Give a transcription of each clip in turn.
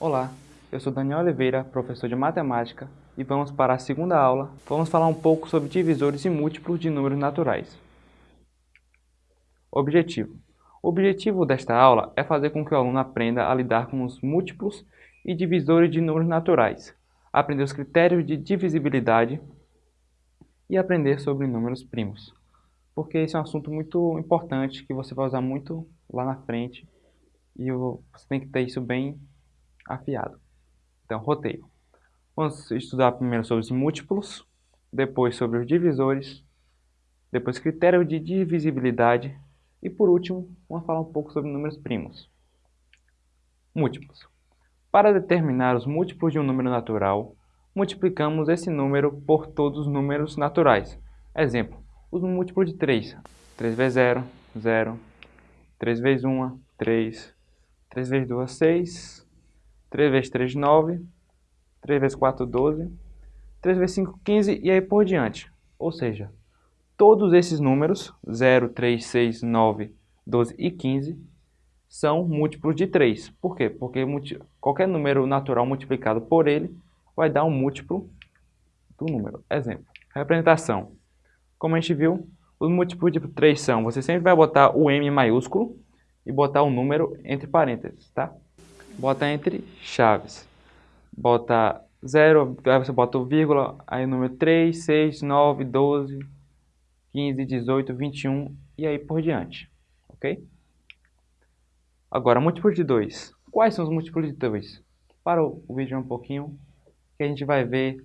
Olá, eu sou Daniel Oliveira, professor de matemática, e vamos para a segunda aula. Vamos falar um pouco sobre divisores e múltiplos de números naturais. Objetivo. O objetivo desta aula é fazer com que o aluno aprenda a lidar com os múltiplos e divisores de números naturais, aprender os critérios de divisibilidade e aprender sobre números primos. Porque esse é um assunto muito importante que você vai usar muito lá na frente e você tem que ter isso bem afiado. Então, roteiro. Vamos estudar primeiro sobre os múltiplos, depois sobre os divisores, depois critério de divisibilidade e por último, vamos falar um pouco sobre números primos. Múltiplos. Para determinar os múltiplos de um número natural, multiplicamos esse número por todos os números naturais. Exemplo, os múltiplos de 3. 3 vezes 0, 0. 3 vezes 1, 3. 3 vezes 2, 6. 3 vezes 3, 9. 3 vezes 4, 12. 3 vezes 5, 15 e aí por diante. Ou seja, todos esses números, 0, 3, 6, 9, 12 e 15, são múltiplos de 3. Por quê? Porque qualquer número natural multiplicado por ele vai dar um múltiplo do número. Exemplo, representação. Como a gente viu, os múltiplos de 3 são, você sempre vai botar o M maiúsculo e botar o número entre parênteses, tá? Bota entre chaves. Bota 0, aí você bota o vírgula, aí o número 3, 6, 9, 12, 15, 18, 21 e aí por diante, ok? Agora, múltiplos de 2. Quais são os múltiplos de 2? Para o vídeo um pouquinho, que a gente vai ver,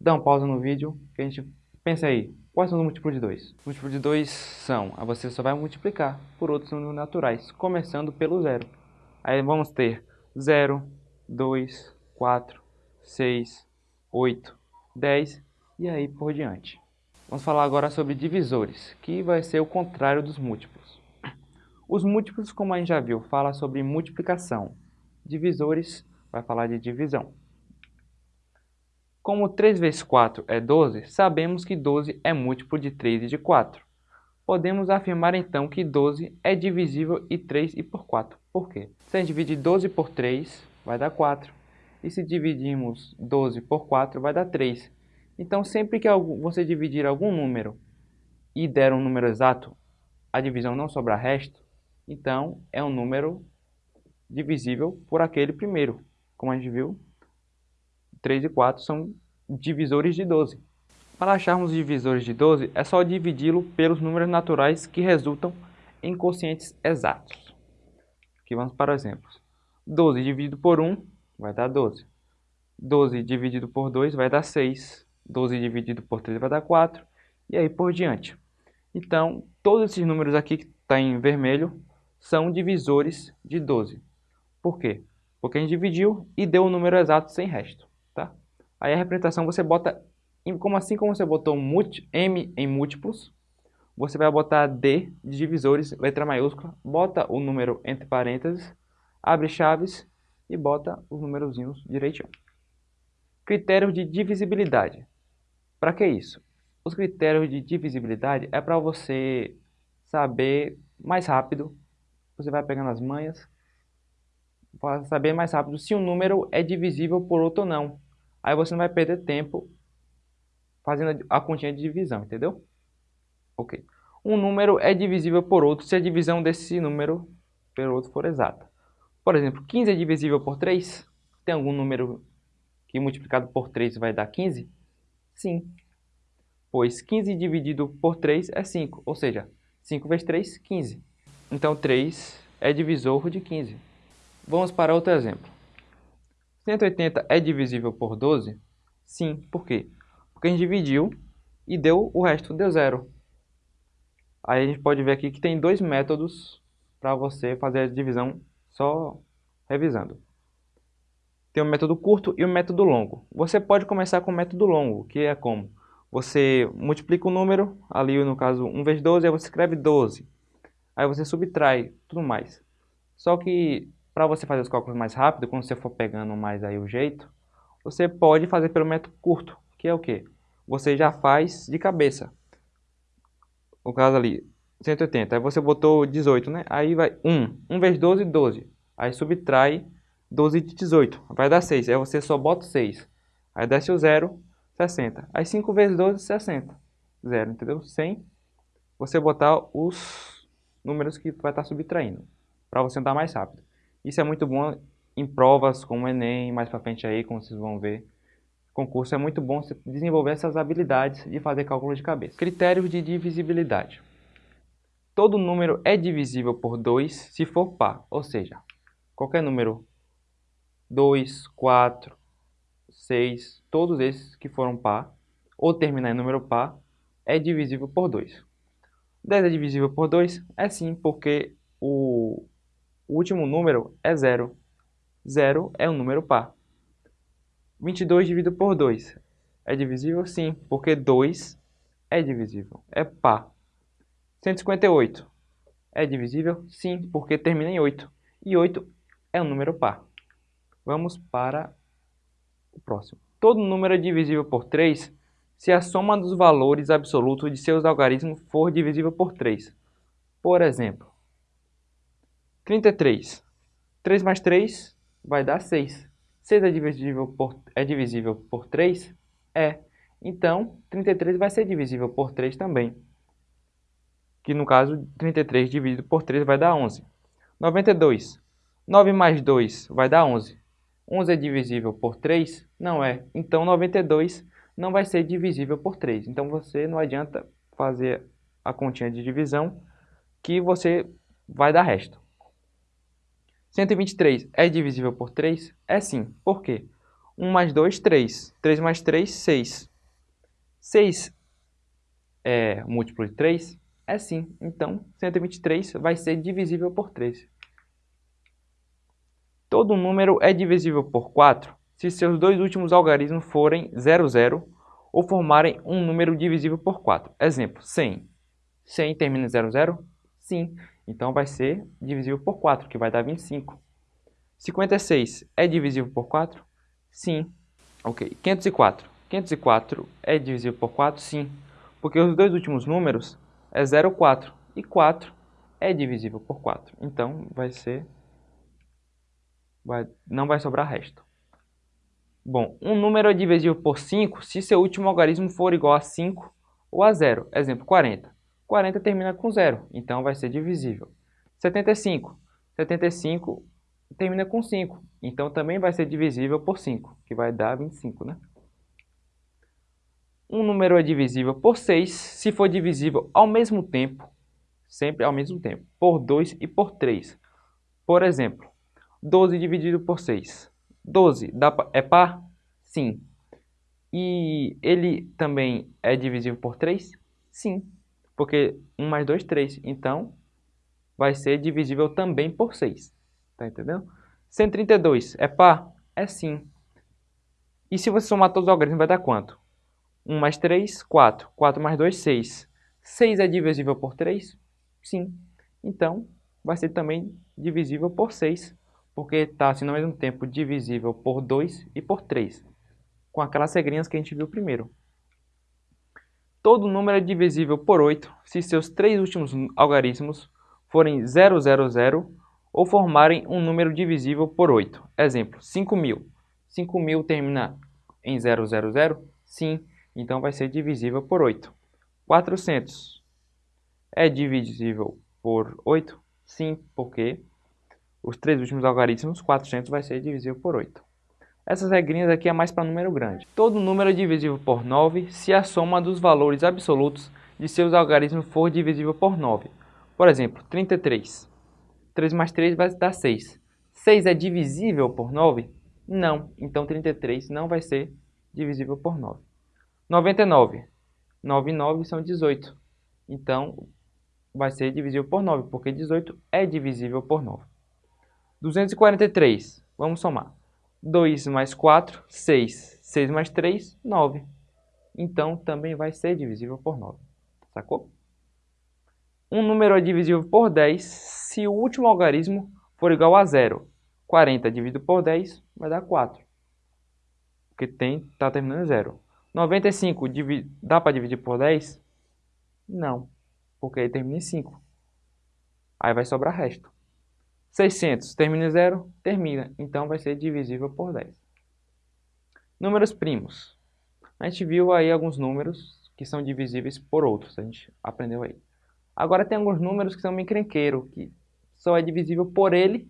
dá uma pausa no vídeo, que a gente pensa aí, quais são os múltiplos de 2? Múltiplos de 2 são, aí você só vai multiplicar por outros números naturais, começando pelo zero. Aí vamos ter 0, 2, 4, 6, 8, 10 e aí por diante. Vamos falar agora sobre divisores, que vai ser o contrário dos múltiplos. Os múltiplos, como a gente já viu, fala sobre multiplicação. Divisores vai falar de divisão. Como 3 vezes 4 é 12, sabemos que 12 é múltiplo de 3 e de 4. Podemos afirmar então que 12 é divisível em 3 e por 4. Por quê? Se a gente dividir 12 por 3, vai dar 4. E se dividirmos 12 por 4, vai dar 3. Então, sempre que você dividir algum número e der um número exato, a divisão não sobrar resto, então é um número divisível por aquele primeiro. Como a gente viu, 3 e 4 são divisores de 12. Para acharmos os divisores de 12, é só dividi-lo pelos números naturais que resultam em quocientes exatos. Aqui vamos para exemplos. 12 dividido por 1 vai dar 12. 12 dividido por 2 vai dar 6. 12 dividido por 3 vai dar 4. E aí por diante. Então, todos esses números aqui que está em vermelho são divisores de 12. Por quê? Porque a gente dividiu e deu o um número exato sem resto. Tá? Aí a representação você bota como assim como você botou M em múltiplos, você vai botar D de divisores, letra maiúscula, bota o número entre parênteses, abre chaves e bota os númerozinhos direitinho. Critério de divisibilidade. Para que isso? Os critérios de divisibilidade é para você saber mais rápido, você vai pegando as manhas, para saber mais rápido se um número é divisível por outro ou não. Aí você não vai perder tempo fazendo a continha de divisão, entendeu? Ok. Um número é divisível por outro se a divisão desse número pelo outro for exata. Por exemplo, 15 é divisível por 3? Tem algum número que multiplicado por 3 vai dar 15? Sim. Pois 15 dividido por 3 é 5, ou seja, 5 vezes 3, 15. Então 3 é divisor de 15. Vamos para outro exemplo. 180 é divisível por 12? Sim, por quê? Porque a gente dividiu e deu o resto, deu zero. Aí a gente pode ver aqui que tem dois métodos para você fazer a divisão só revisando. Tem o método curto e o método longo. Você pode começar com o método longo, que é como? Você multiplica o número, ali no caso 1 vezes 12, aí você escreve 12. Aí você subtrai, tudo mais. Só que para você fazer os cálculos mais rápido, quando você for pegando mais aí o jeito, você pode fazer pelo método curto, que é o quê? Você já faz de cabeça. O caso ali, 180. Aí você botou 18, né? Aí vai 1. 1 vezes 12, 12. Aí subtrai 12 de 18, vai dar 6. Aí você só bota 6. Aí desce o 0, 60. Aí 5 vezes 12, 60. 0, entendeu? Sem você botar os números que vai estar subtraindo, para você andar mais rápido. Isso é muito bom em provas como o Enem, mais para frente aí, como vocês vão ver. Concurso é muito bom você desenvolver essas habilidades de fazer cálculo de cabeça. Critérios de divisibilidade. Todo número é divisível por 2 se for par, ou seja, qualquer número 2, 4, 6, todos esses que foram par, ou terminar em número par, é divisível por 2. 10 é divisível por 2? É sim, porque o, último número é 0. 0 é um número par. 22 dividido por 2 é divisível? Sim, porque 2 é divisível, é par. 158 é divisível? Sim, porque termina em 8. E 8 é um número par. Vamos para o próximo. Todo número é divisível por 3 se a soma dos valores absolutos de seus algarismos for divisível por 3. Por exemplo, 33. 3 mais 3 vai dar 6. 6 é divisível por, é divisível por 3? É. Então, 33 vai ser divisível por 3 também. Que no caso, 33 dividido por 3 vai dar 11. 92. 9 mais 2 vai dar 11. 11 é divisível por 3? Não é. Então, 92 não vai ser divisível por 3. Então você não adianta fazer a continha de divisão que você vai dar resto. 123 é divisível por 3? É sim. Por quê? 1 mais 2, 3. 3 mais 3, 6. 6 é múltiplo de 3? É sim. Então, 123 vai ser divisível por 3. Todo número é divisível por 4 se seus dois últimos algarismos forem 0, 0 ou formarem um número divisível por 4. Exemplo, 100. 100 termina em 00? 0? Sim. Então vai ser divisível por 4, que vai dar 25. 56 é divisível por 4? Sim. Ok. 504. 504 é divisível por 4? Sim. Porque os dois últimos números é 0, 4. E 4 é divisível por 4. Então vai ser... Vai, não vai sobrar resto. Bom, um número é divisível por 5 se seu último algarismo for igual a 5 ou a 0. Exemplo, 40. 40 termina com 0, então vai ser divisível. 75. 75 termina com 5, então também vai ser divisível por 5, que vai dar 25, né? Um número é divisível por 6 se for divisível ao mesmo tempo, sempre ao mesmo tempo, por 2 e por 3. Por exemplo, 12 dividido por 6. 12 dá, é par? Sim. E ele também é divisível por 3? Sim. Porque 1 mais 2, 3. Então, vai ser divisível também por 6. Tá entendendo? 132 é par? É sim. E se você somar todos os algarismos, vai dar quanto? 1 mais 3, 4. 4 mais 2, 6. 6 é divisível por 3? Sim. Então, vai ser também divisível por 6 porque está assim, ao mesmo tempo divisível por 2 e por 3, com aquelas regrinhas que a gente viu primeiro. Todo número é divisível por 8 se seus três últimos algarismos forem 000 ou formarem um número divisível por 8. Exemplo, 5.000. 5.000 termina em 000? Sim, então vai ser divisível por 8. 400 é divisível por 8? Sim, porque os três últimos algarismos, 400 vai ser divisível por 8. Essas regrinhas aqui é mais para número grande. Todo número é divisível por 9 se a soma dos valores absolutos de seus algarismos for divisível por 9. Por exemplo, 33. 3 mais 3 vai dar 6. 6 é divisível por 9? Não. Então 33 não vai ser divisível por 9. 99. 9 e 9 são 18. Então vai ser divisível por 9, porque 18 é divisível por 9. 243. Vamos somar. 2 mais 4, 6. 6 mais 3, 9. Então, também vai ser divisível por 9. Sacou? Um número é divisível por 10 se o último algarismo for igual a zero. 40 dividido por 10 vai dar 4. Porque está terminando em 0. 95 dá para dividir por 10? Não, porque ele termina em 5. Aí vai sobrar resto. 600 termina em zero? Termina. Então vai ser divisível por 10. Números primos. A gente viu aí alguns números que são divisíveis por outros. A gente aprendeu aí. Agora tem alguns números que são meio crenqueiro, que só é divisível por ele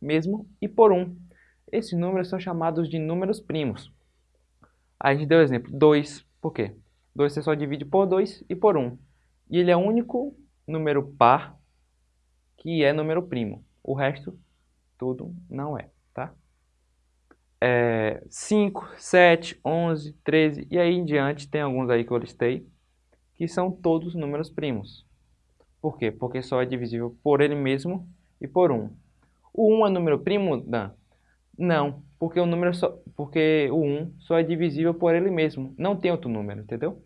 mesmo e por 1. Esses números são chamados de números primos. A gente deu o exemplo, 2. Por quê? 2 você só divide por 2 e por 1. E ele é o único número par que é número primo. O resto, tudo não é, tá? É 5, 7, 11, 13 e aí em diante tem alguns aí que eu listei que são todos números primos. Por quê? Porque só é divisível por ele mesmo e por 1. O 1 é número primo, Dan? Não, porque o número só, porque o 1 só é divisível por ele mesmo, não tem outro número, entendeu?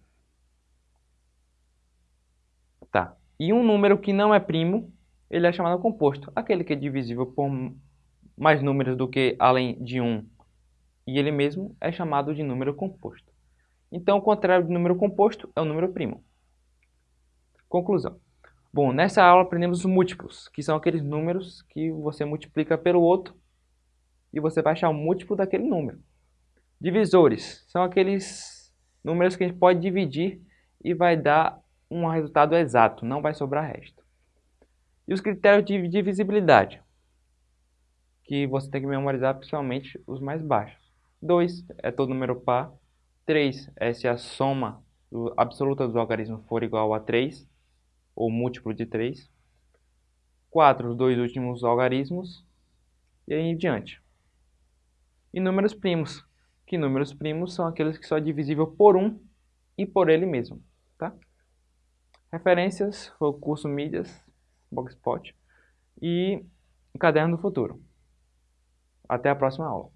Tá. E um número que não é primo, ele é chamado composto, aquele que é divisível por mais números do que além de 1 e ele mesmo é chamado de número composto. Então, o contrário de número composto é o número primo. Conclusão. Bom, nessa aula aprendemos os múltiplos, que são aqueles números que você multiplica pelo outro e você vai achar o múltiplo daquele número. Divisores são aqueles números que a gente pode dividir e vai dar um resultado exato, não vai sobrar resto. E os critérios de divisibilidade, que você tem que memorizar principalmente os mais baixos. 2 é todo número par. 3 é se a soma absoluta dos algarismos for igual a 3, ou múltiplo de 3. 4, os dois últimos algarismos, e aí em diante. E números primos, que números primos são aqueles que são divisíveis por 1 e por ele mesmo. Tá? Referências, o curso Mídias, Blogspot e o Caderno do Futuro. Até a próxima aula.